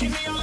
Give me all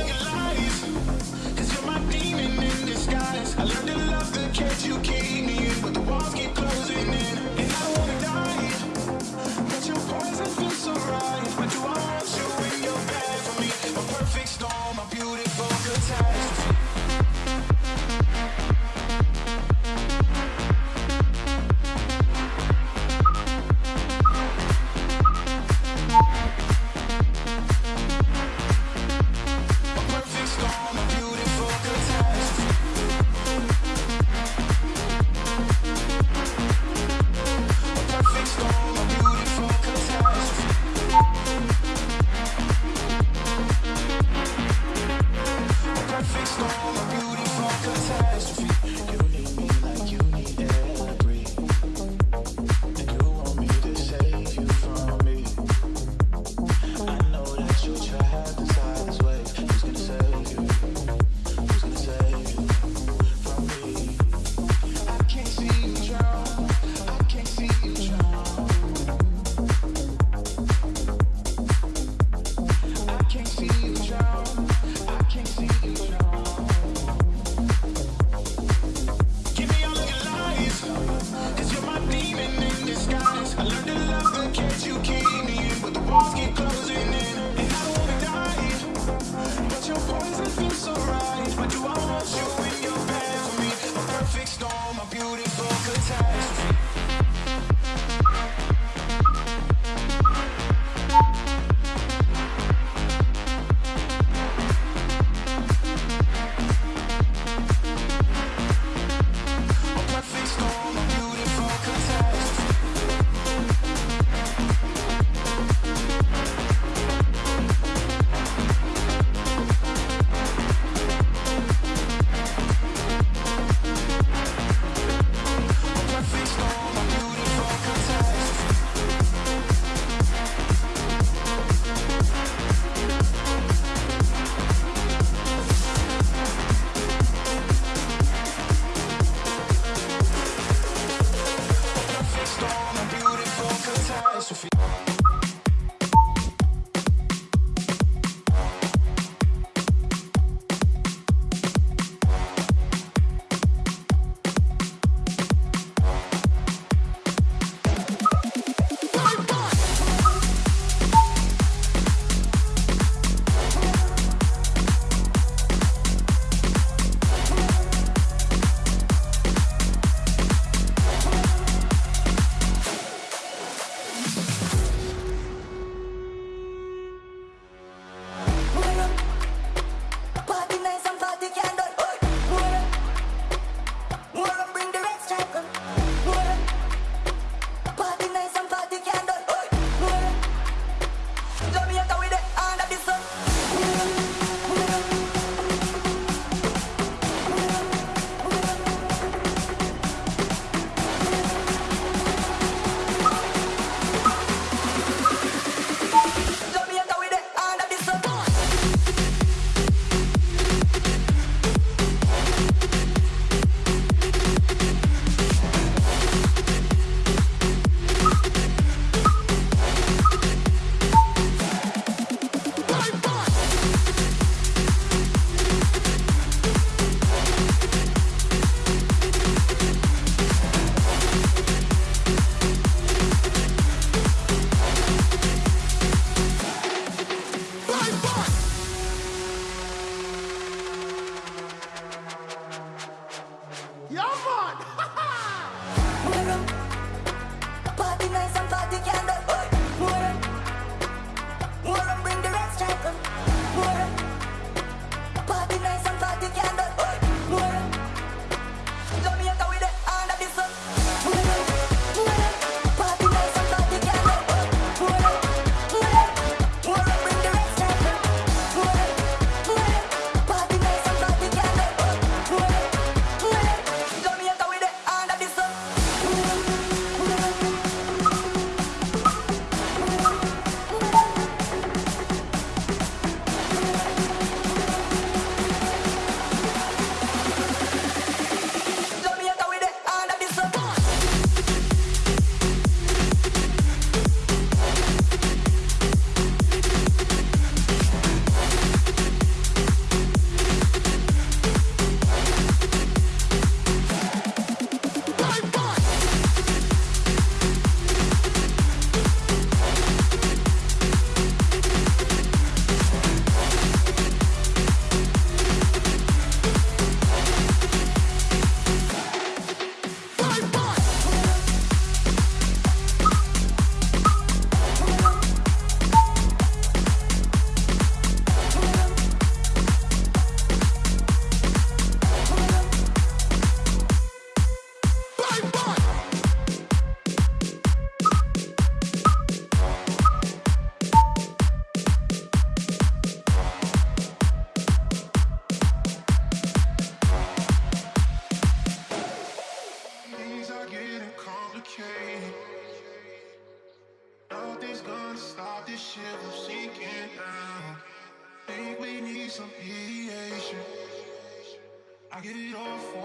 Japan!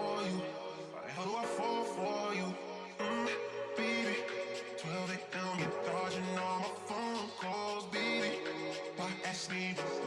for you? How do I fall for you? Mm, baby, 12 a.m. you're dodging all my phone calls, baby. Why ask me?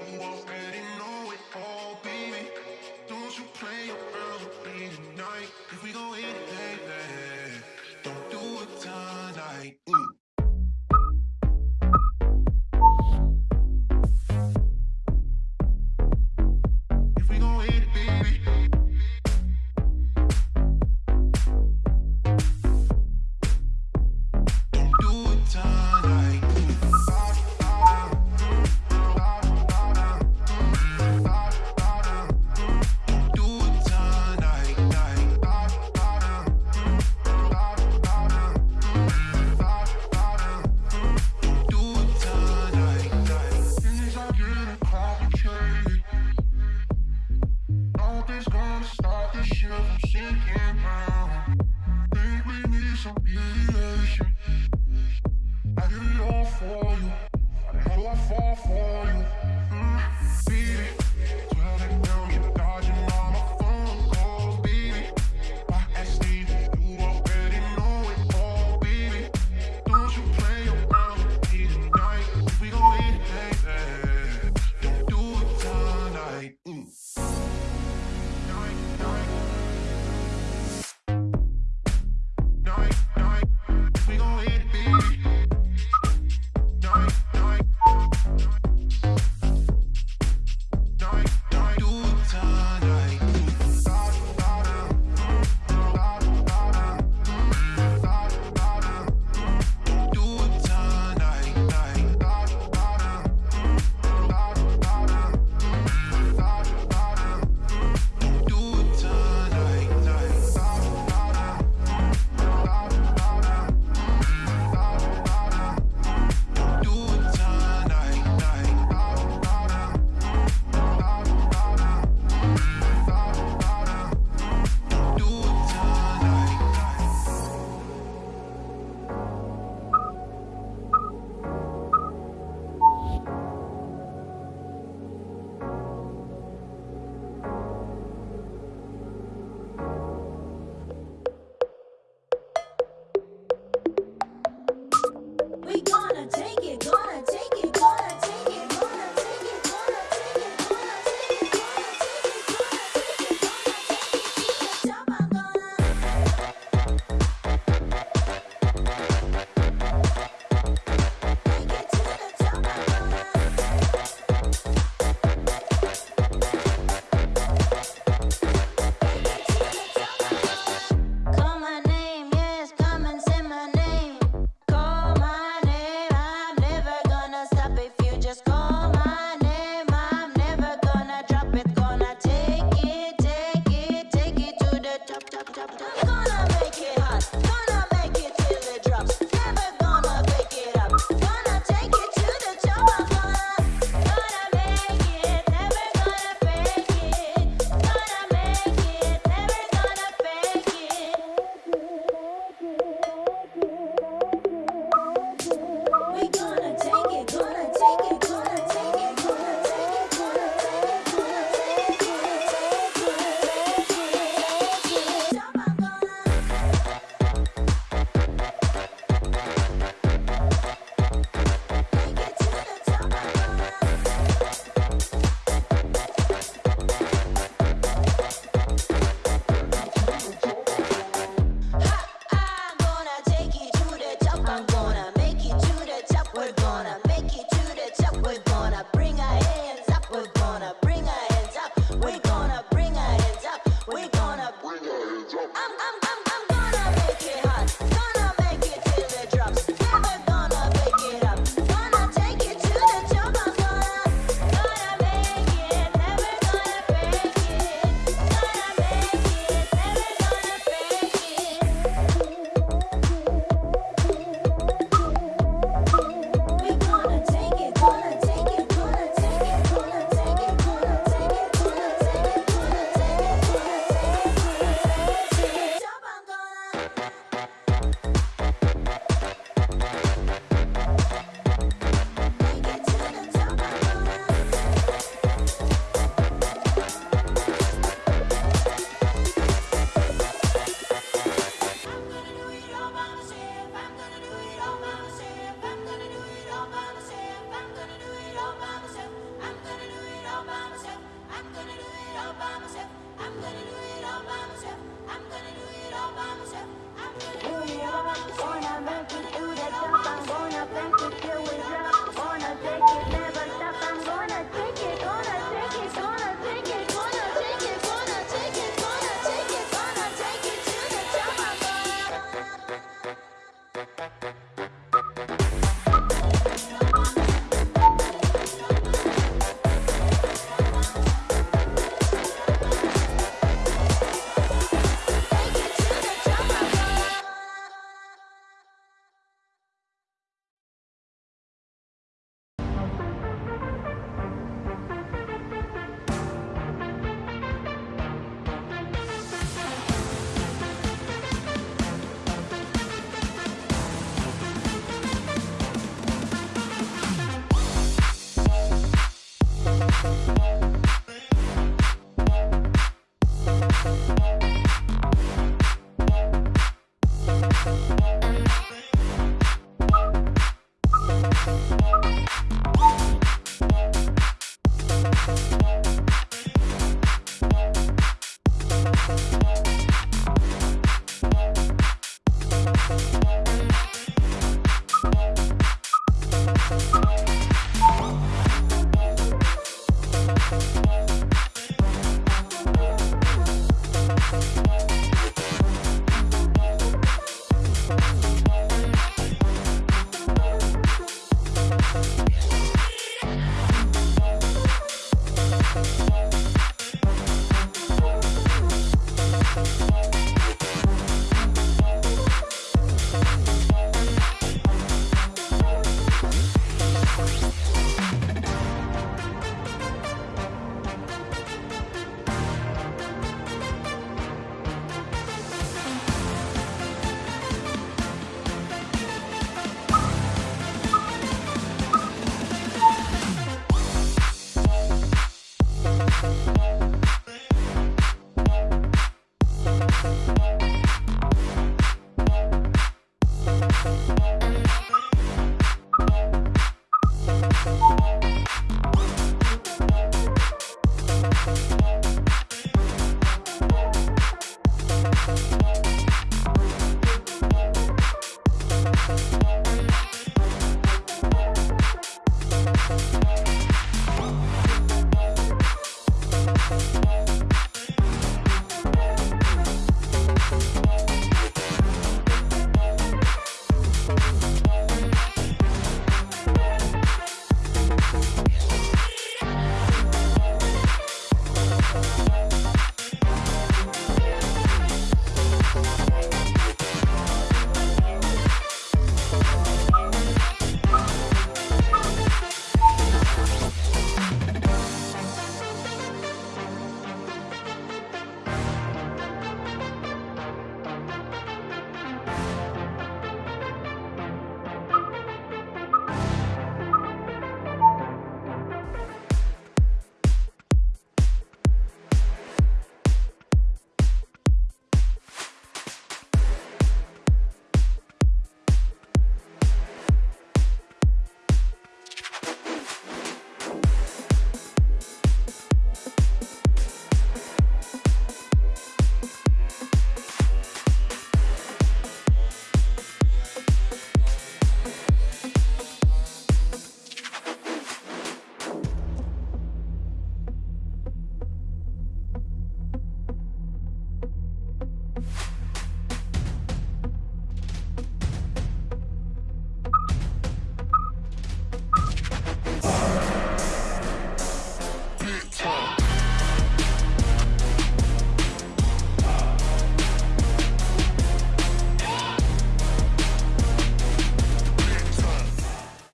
どっどっどっどっどっどっどっどっどっどっどっどっどっどっどっどっ